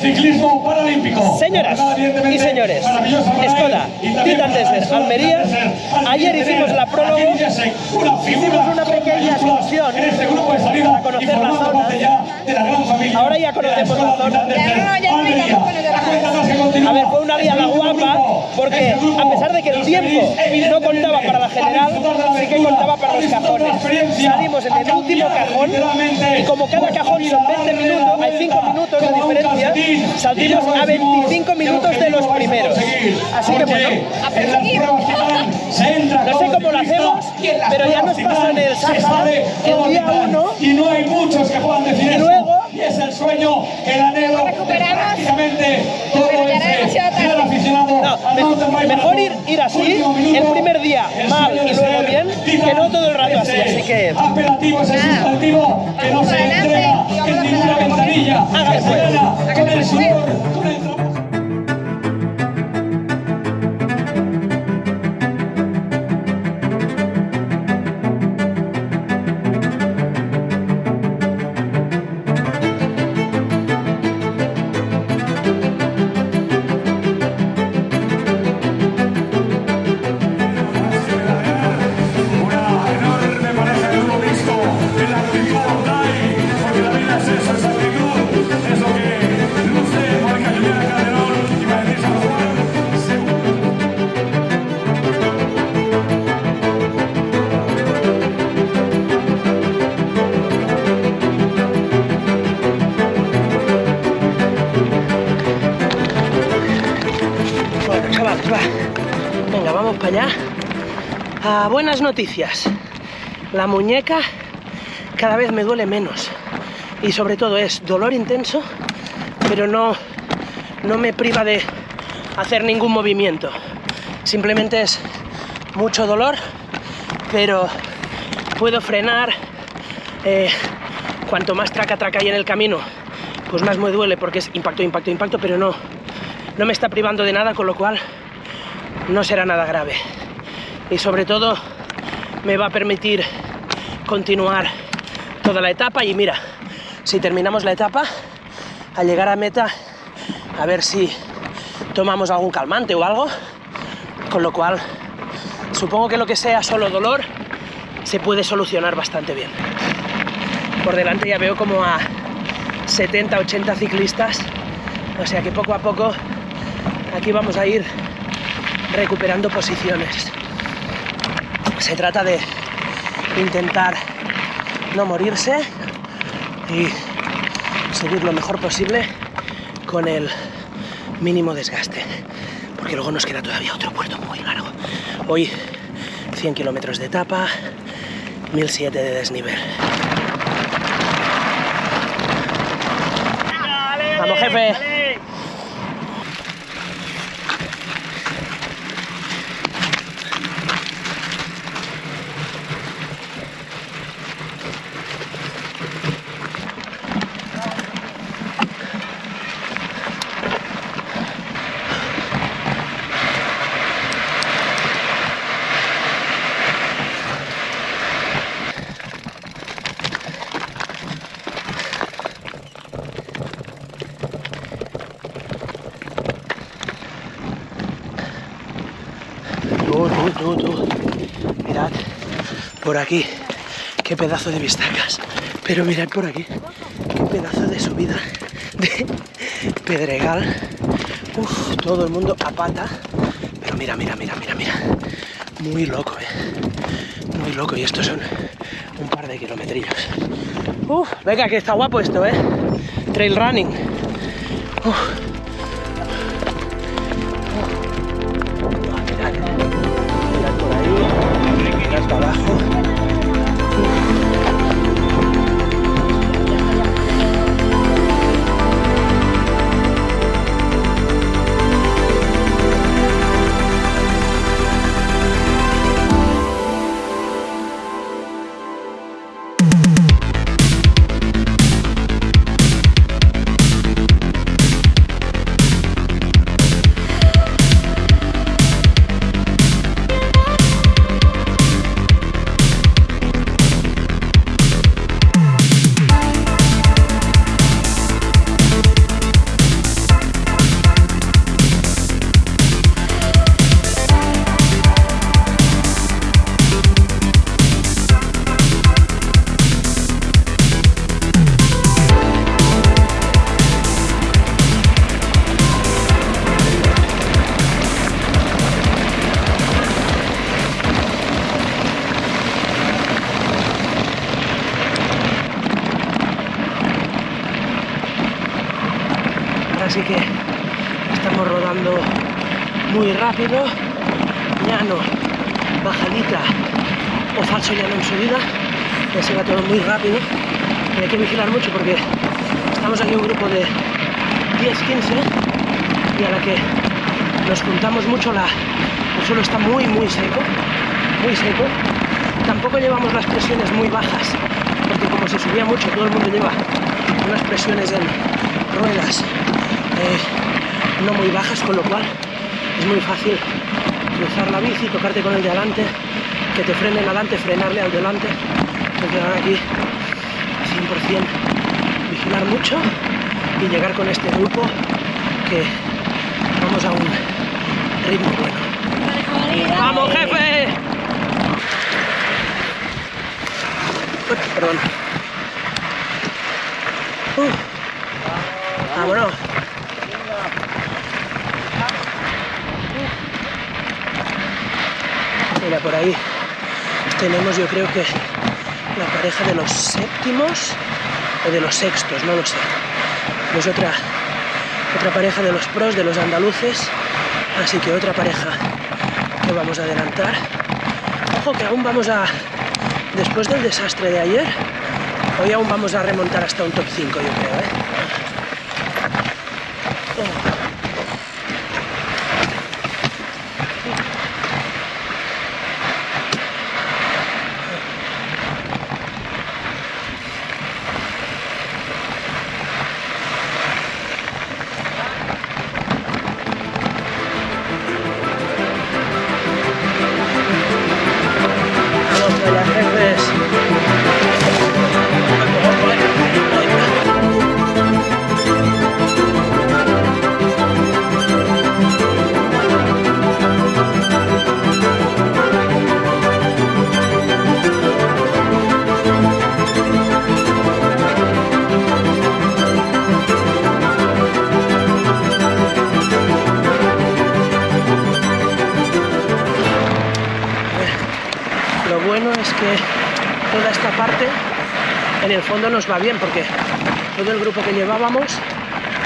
ciclismo paralímpico. Señoras y señores, Skoda, Titan Desert, Almería. Ayer hicimos la prólogo, hicimos una pequeña excursión este para conocer la zona. Ahora ya conocemos la zona. A ver, fue una la guapa porque a pesar de que el tiempo no contaba para la general, sí que contaba para los cajones. Salimos en el último cajón y como cada cajón son 20 minutos, hay 5 minutos de diferencia, salimos a 25 minutos de los primeros. Así que bueno, no sé cómo lo hacemos, pero ya nos pasó en el Sahara el día 1 y no hay muchos que puedan decir luego y es el sueño, el anhelo prácticamente todo ese aficionado no, mejor ir, ir así, el primer día mal y luego bien, que no todo el rato así, así que... Apelativo es el sustantivo que no se entrega en ninguna ventanilla, Allá. Ah, buenas noticias. La muñeca cada vez me duele menos. Y sobre todo es dolor intenso, pero no, no me priva de hacer ningún movimiento. Simplemente es mucho dolor, pero puedo frenar. eh, cuanto más traca traca hay en el camino, pues más me duele porque es impacto, impacto, impacto, pero no, no me está privando de nada, con lo cual no será nada grave. Y sobre todo me va a permitir continuar toda la etapa y mira, si terminamos la etapa, al llegar a meta, a ver si tomamos algún calmante o algo, con lo cual supongo que lo que sea solo dolor se puede solucionar bastante bien. Por delante ya veo como a 70, 80 ciclistas, o sea que poco a poco aquí vamos a ir recuperando posiciones. Se trata de intentar no morirse y seguir lo mejor posible con el mínimo desgaste, porque luego nos queda todavía otro puerto muy largo. Hoy 100 kilómetros de etapa, 1007 de desnivel. Vamos, jefe. Tú, tú, tú, tú. Mirad por aquí. Qué pedazo de vistacas. Pero mirad por aquí. Qué pedazo de subida. De pedregal. Uf, todo el mundo a pata. Pero mira, mira, mira, mira, mira. Muy loco, eh. Muy loco. Y estos son un par de kilometrillos. Uf, venga, que está guapo esto, eh. Trail running. Uf. Así que estamos rodando muy rápido, llano, bajadita. O falso llano en subida, que se va todo muy rápido. Y hay que vigilar mucho porque estamos aquí un grupo de 10-15 y a la que nos juntamos mucho la, el suelo está muy muy seco, muy seco. Tampoco llevamos las presiones muy bajas, porque como se subía mucho, todo el mundo lleva unas presiones en ruedas no muy bajas, con lo cual es muy fácil cruzar la bici, tocarte con el de adelante, que te frene el adelante, frenarle al delante. Entonces ahora aquí 100% vigilar mucho y llegar con este grupo que vamos a un ritmo bueno. ¡Vamos, jefe! Perdón. Uh. Por ahí tenemos yo creo que la pareja de los séptimos o de los sextos, no lo sé. Es otra, otra pareja de los pros, de los andaluces, así que otra pareja que vamos a adelantar. Ojo que aún vamos a, después del desastre de ayer, hoy aún vamos a remontar hasta un top 5 yo creo. ¿eh? Esta parte en el fondo nos va bien porque todo el grupo que llevábamos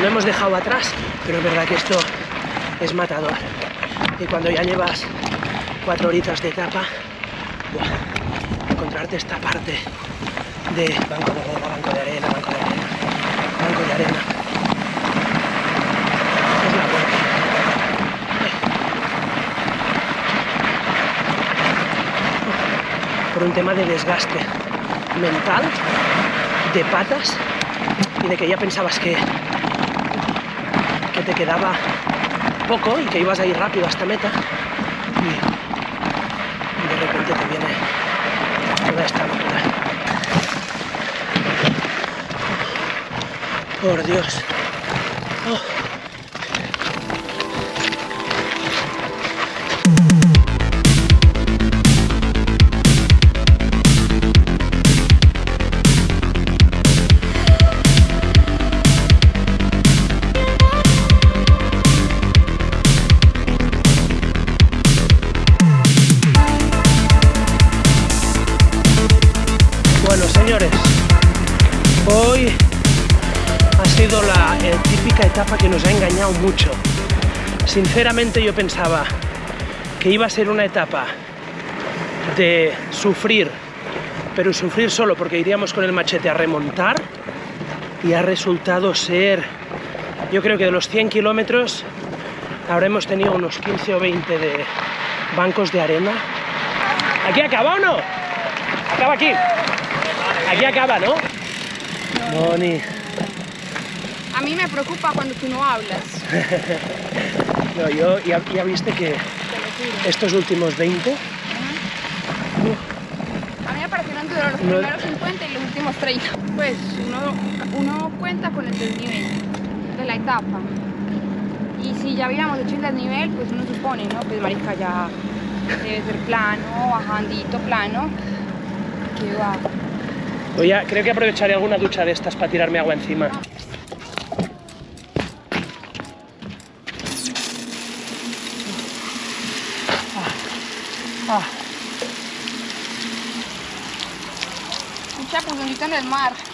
lo hemos dejado atrás, pero es verdad que esto es matador. Y cuando ya llevas cuatro horitas de etapa, encontrarte esta parte de banco de arena, banco de arena, banco de arena, banco de arena. Es la buena. por un tema de desgaste mental, de patas y de que ya pensabas que, que te quedaba poco y que ibas a ir rápido hasta meta y, y de repente te viene toda esta locura. Por Dios. Que nos ha engañado mucho. Sinceramente yo pensaba que iba a ser una etapa de sufrir, pero sufrir solo porque iríamos con el machete a remontar y ha resultado ser, yo creo que de los 100 kilómetros habremos tenido unos 15 o 20 de bancos de arena. ¿Aquí acaba o no? Acaba aquí. Aquí acaba, ¿no? Moni. A mí me preocupa cuando tú no hablas, No, yo ya, ya viste que estos últimos 20, A mí me parecieron duros los No- primeros 50 y los últimos 30. Pues uno, uno cuenta con el desnivel de la etapa. Y si ya hubiéramos hecho el desnivel, pues uno supone, ¿no? Pues marica ya debe ser plano, bajandito, plano. Que va. voy a, creo que aprovecharé alguna ducha de estas para tirarme agua encima. Ah, Un chapuzonito en el mar.